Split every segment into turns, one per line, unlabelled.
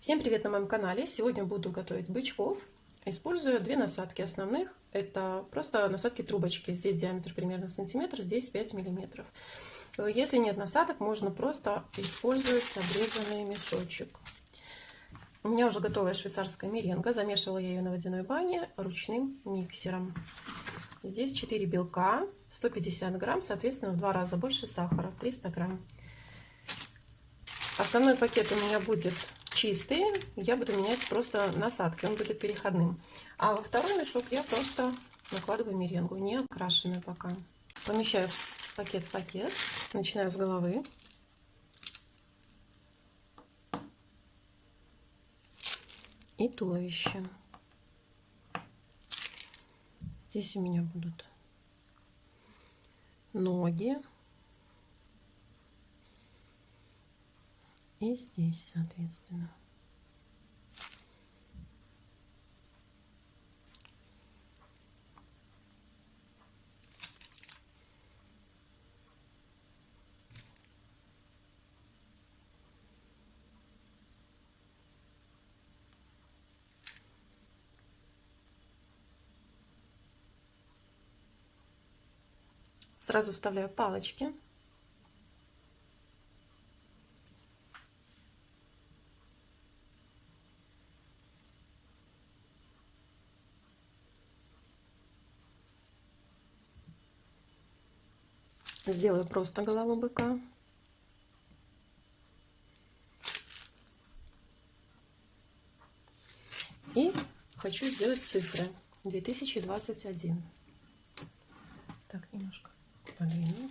Всем привет на моем канале! Сегодня буду готовить бычков. Использую две насадки основных. Это просто насадки трубочки. Здесь диаметр примерно сантиметр, здесь 5 миллиметров. Если нет насадок, можно просто использовать обрезанный мешочек. У меня уже готовая швейцарская меренга. Замешивала я ее на водяной бане ручным миксером. Здесь 4 белка, 150 грамм, соответственно, в два раза больше сахара, 300 грамм. Основной пакет у меня будет чистый, я буду менять просто насадки, он будет переходным. А во второй мешок я просто накладываю меренгу, не окрашенную пока. Помещаю пакет в пакет, начинаю с головы. И туловище. Здесь у меня будут ноги. И здесь, соответственно. Сразу вставляю палочки. Сделаю просто голову быка. И хочу сделать цифры 2021. Так, немножко подвину.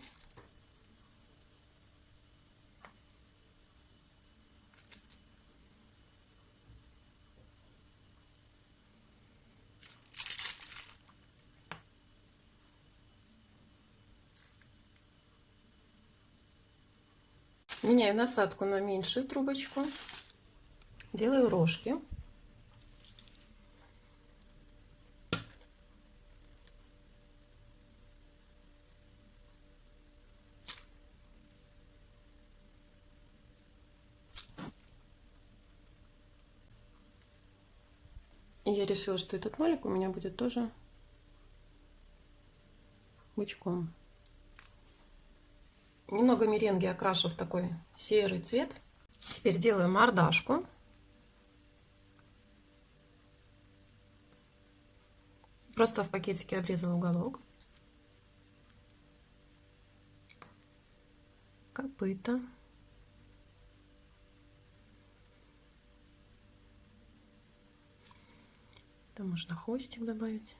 Меняю насадку на меньшую трубочку. Делаю рожки. И я решила, что этот нолик у меня будет тоже бычком. Немного меренги окрашу в такой серый цвет. Теперь делаю мордашку. Просто в пакетике обрезала уголок. Копыта. Там можно хвостик добавить.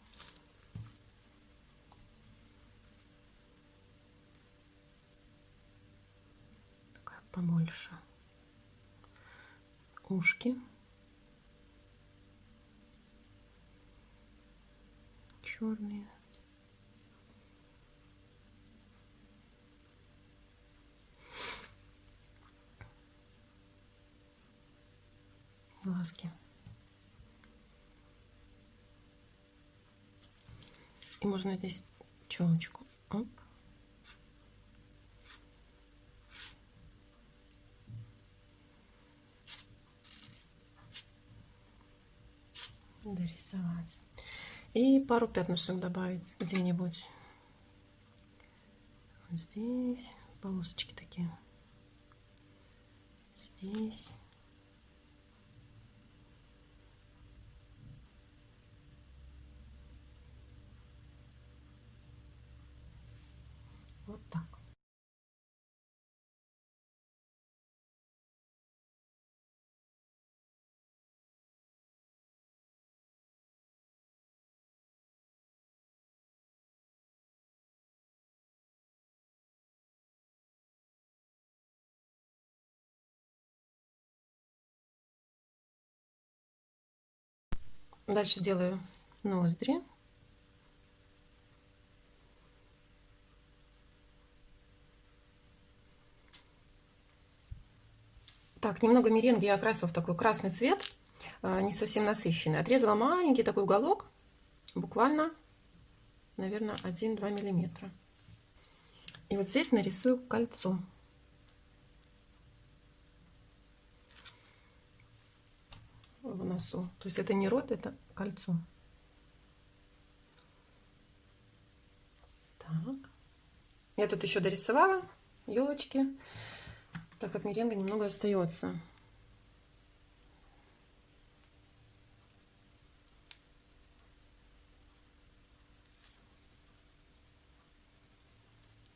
Побольше. Ушки. Черные. Глазки. И можно здесь челочку. Оп. Дорисовать. И пару пятнышек добавить где-нибудь. Вот здесь полосочки такие. Здесь. Вот так. Дальше делаю ноздри. Так, немного меренги я окрасила в такой красный цвет, а, не совсем насыщенный. Отрезала маленький такой уголок, буквально, наверное, 1-2 миллиметра. И вот здесь нарисую кольцо. в носу. То есть это не рот, это кольцо. Так. Я тут еще дорисовала елочки, так как меренга немного остается.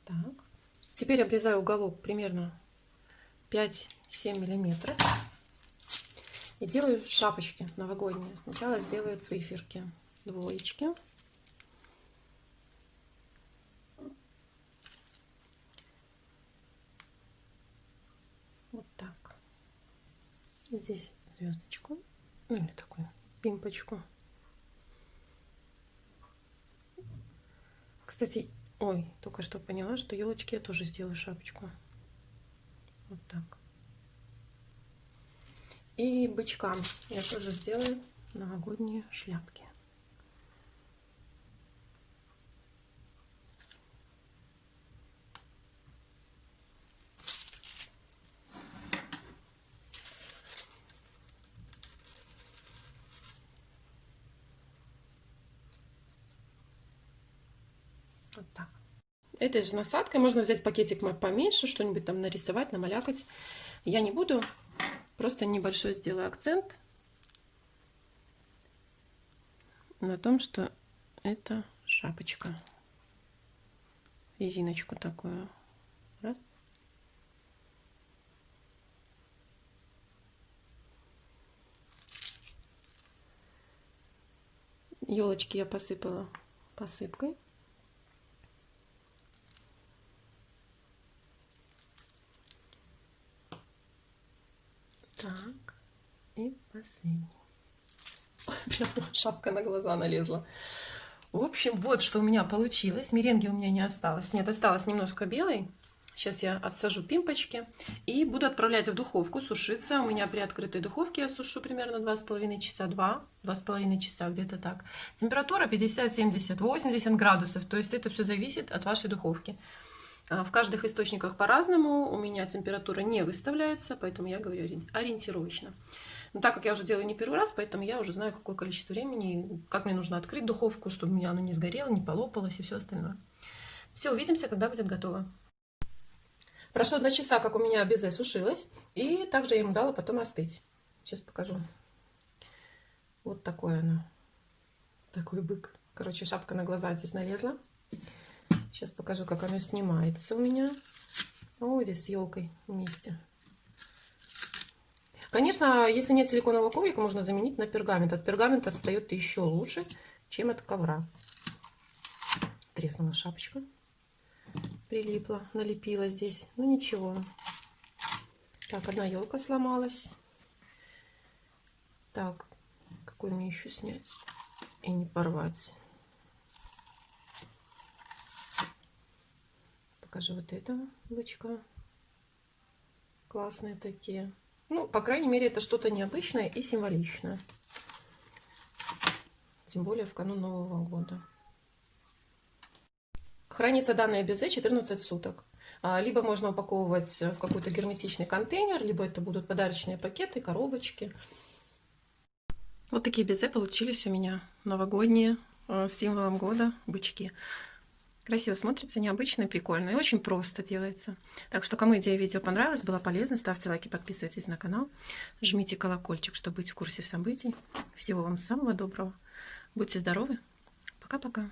Так. Теперь обрезаю уголок примерно 5-7 миллиметров. И делаю шапочки новогодние. Сначала сделаю циферки, двоечки. Вот так. Здесь звездочку. Ну или такую пимпочку. Кстати, ой, только что поняла, что елочки я тоже сделаю шапочку. Вот так. И бычкам я тоже сделаю новогодние шляпки. Вот так. Этой же насадкой можно взять пакетик поменьше, что-нибудь там нарисовать, намалякать. Я не буду, Просто небольшой сделаю акцент на том, что это шапочка. Резиночку такую. Раз. Елочки я посыпала посыпкой. Так, последний. Прямо шапка на глаза налезла. В общем, вот что у меня получилось. Меренги у меня не осталось. Нет, осталось немножко белой. Сейчас я отсажу пимпочки и буду отправлять в духовку сушиться. У меня при открытой духовке я сушу примерно 2,5 часа, 2, 2,5 часа, где-то так. Температура 50, 70, 80 градусов. То есть это все зависит от вашей духовки. А, в каждых источниках по-разному. У меня температура не выставляется, поэтому я говорю ориентировочно. Но так как я уже делаю не первый раз, поэтому я уже знаю, какое количество времени, как мне нужно открыть духовку, чтобы у меня оно не сгорело, не полопалось и все остальное. Все, увидимся, когда будет готово. Прошло два часа, как у меня безе сушилось, и также я ему дала потом остыть. Сейчас покажу. Вот такое оно. Такой бык. Короче, шапка на глаза здесь налезла. Сейчас покажу, как оно снимается у меня. О, здесь с елкой вместе. Конечно, если нет силиконового коврика, можно заменить на пергамент. От пергамента отстает еще лучше, чем от ковра. Треснула шапочка. Прилипла, налепила здесь. Ну ничего. Так, одна елка сломалась. Так, какой мне еще снять и не порвать? покажу вот этого бычка. Классные такие. Ну, по крайней мере, это что-то необычное и символичное. Тем более в канун Нового года. Хранится данное безе 14 суток. А, либо можно упаковывать в какой-то герметичный контейнер, либо это будут подарочные пакеты, коробочки. Вот такие безе получились у меня новогодние а, с символом года бычки. Красиво смотрится, необычно прикольно. И очень просто делается. Так что, кому идея видео понравилась, была полезна, ставьте лайки, подписывайтесь на канал. Жмите колокольчик, чтобы быть в курсе событий. Всего вам самого доброго. Будьте здоровы. Пока-пока.